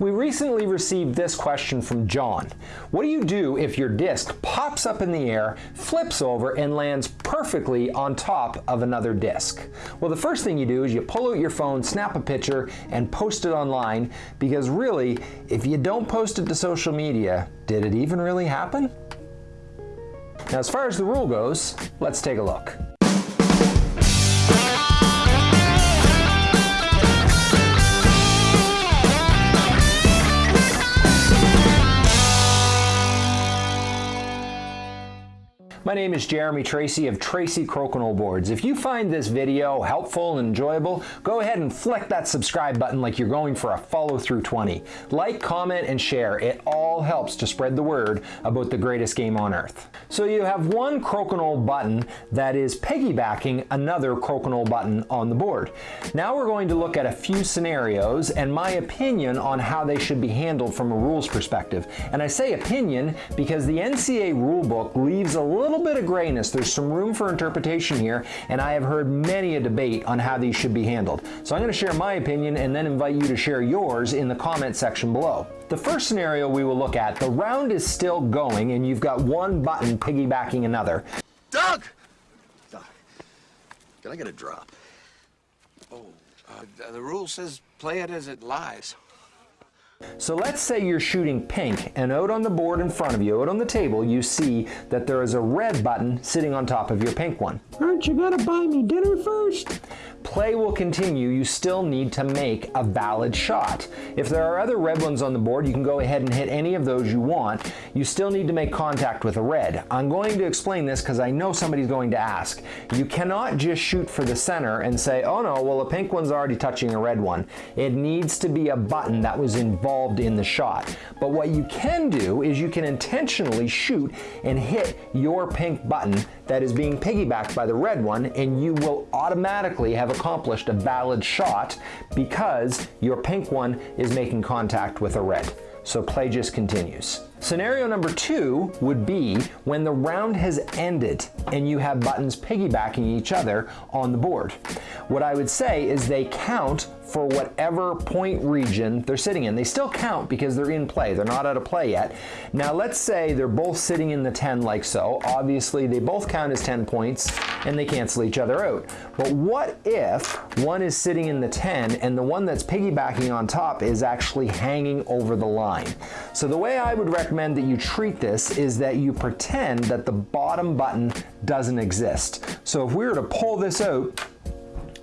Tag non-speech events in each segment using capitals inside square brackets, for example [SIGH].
We recently received this question from John. What do you do if your disc pops up in the air, flips over, and lands perfectly on top of another disc? Well, the first thing you do is you pull out your phone, snap a picture, and post it online because really, if you don't post it to social media, did it even really happen? Now, as far as the rule goes, let's take a look. My name is Jeremy Tracy of Tracy Crokinole Boards. If you find this video helpful and enjoyable, go ahead and flick that subscribe button like you're going for a follow through 20. Like, comment, and share. It all helps to spread the word about the greatest game on earth. So you have one crokinole button that is piggybacking another crokinole button on the board. Now we're going to look at a few scenarios and my opinion on how they should be handled from a rules perspective. And I say opinion because the NCA rulebook leaves a little little bit of grayness. There's some room for interpretation here, and I have heard many a debate on how these should be handled. So I'm going to share my opinion and then invite you to share yours in the comment section below. The first scenario we will look at, the round is still going and you've got one button piggybacking another. Doug! Doug, can I get a drop? Oh, uh, the rule says play it as it lies. So let's say you're shooting pink and out on the board in front of you, out on the table, you see that there is a red button sitting on top of your pink one. Aren't you gonna buy me dinner first? Play will continue, you still need to make a valid shot. If there are other red ones on the board, you can go ahead and hit any of those you want. You still need to make contact with a red. I'm going to explain this because I know somebody's going to ask. You cannot just shoot for the center and say, oh no, well the pink one's already touching a red one. It needs to be a button that was involved in the shot. But what you can do is you can intentionally shoot and hit your pink button that is being piggybacked by the red one and you will automatically have accomplished a valid shot because your pink one is making contact with a red. So play just continues. Scenario number two would be when the round has ended and you have buttons piggybacking each other on the board. What I would say is they count for whatever point region they're sitting in. They still count because they're in play. They're not out of play yet. Now let's say they're both sitting in the 10 like so. Obviously they both count as 10 points and they cancel each other out. But what if one is sitting in the 10 and the one that's piggybacking on top is actually hanging over the line? So the way I would recommend that you treat this is that you pretend that the bottom button doesn't exist. So if we were to pull this out,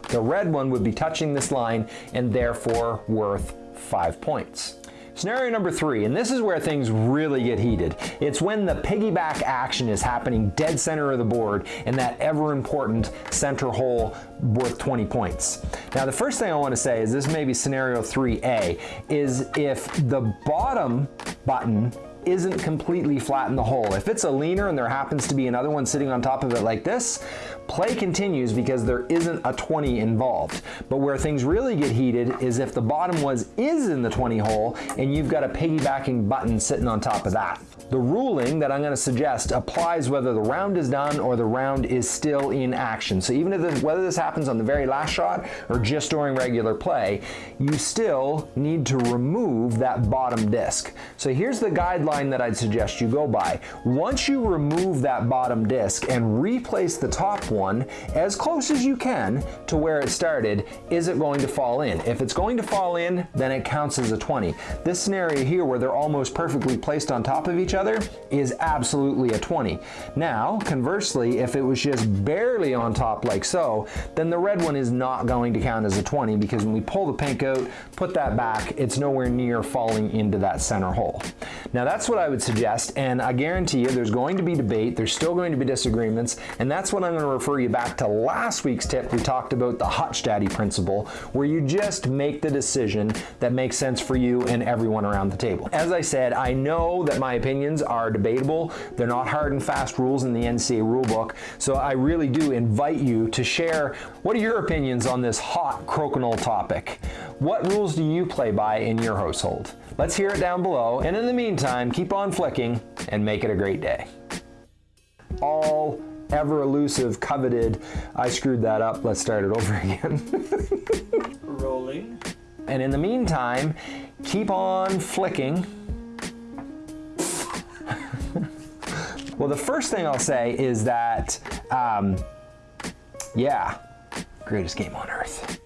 the red one would be touching this line and therefore worth five points. Scenario number three, and this is where things really get heated. It's when the piggyback action is happening dead center of the board in that ever important center hole worth 20 points. Now the first thing I want to say is this may be scenario 3A, is if the bottom button isn't completely flat in the hole. If it's a leaner and there happens to be another one sitting on top of it like this, play continues because there isn't a 20 involved. But where things really get heated is if the bottom was is in the 20 hole and you've got a piggybacking button sitting on top of that. The ruling that I'm going to suggest applies whether the round is done or the round is still in action. So even if whether this happens on the very last shot or just during regular play, you still need to remove that bottom disc. So here's the guideline that I'd suggest you go by. Once you remove that bottom disc and replace the top one as close as you can to where it started, is it going to fall in? If it's going to fall in, then it counts as a 20. This scenario here where they're almost perfectly placed on top of each other is absolutely a 20. Now, conversely, if it was just barely on top like so, then the red one is not going to count as a 20 because when we pull the pink out, put that back, it's nowhere near falling into that center hole. Now that's what I would suggest, and I guarantee you there's going to be debate, there's still going to be disagreements, and that's what I'm going to refer you back to last week's tip. We talked about the Hutch Daddy principle, where you just make the decision that makes sense for you and everyone around the table. As I said, I know that my opinion opinions are debatable. They're not hard and fast rules in the NCA rulebook. So I really do invite you to share what are your opinions on this hot crokinole topic? What rules do you play by in your household? Let's hear it down below. And in the meantime, keep on flicking and make it a great day. All ever elusive, coveted, I screwed that up. Let's start it over [LAUGHS] again. Rolling. And in the meantime, keep on flicking. Well, the first thing I'll say is that, um, yeah, greatest game on earth.